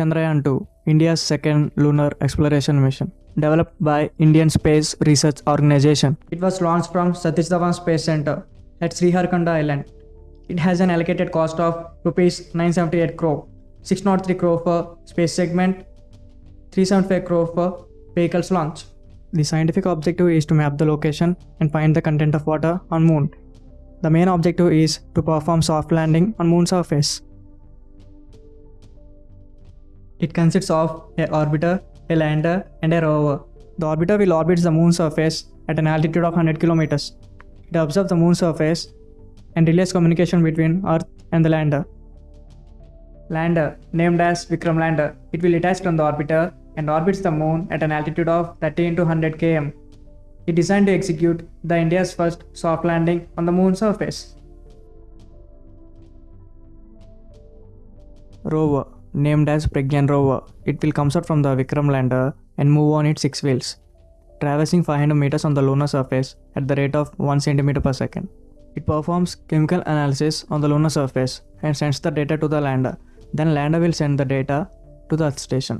Chandrayaan 2, India's second lunar exploration mission, developed by Indian Space Research Organization. It was launched from Satish Dhawan Space Center at Sriharikota Island. It has an allocated cost of rupees 978 crore, 603 crore for space segment, 375 crore for vehicles launch. The scientific objective is to map the location and find the content of water on moon. The main objective is to perform soft landing on moon surface. It consists of a orbiter, a lander, and a rover. The orbiter will orbit the moon surface at an altitude of 100 kilometers. It observes the moon surface and relays communication between Earth and the lander. Lander, named as Vikram lander, it will detach from the orbiter and orbits the moon at an altitude of 30 to 100 km. It designed to execute the India's first soft landing on the moon surface. Rover, named as Pragyan rover, it will come out from the Vikram lander and move on its six wheels, traversing 500 meters on the lunar surface at the rate of 1 centimeter per second. It performs chemical analysis on the lunar surface and sends the data to the lander. Then lander will send the data to the Earth station.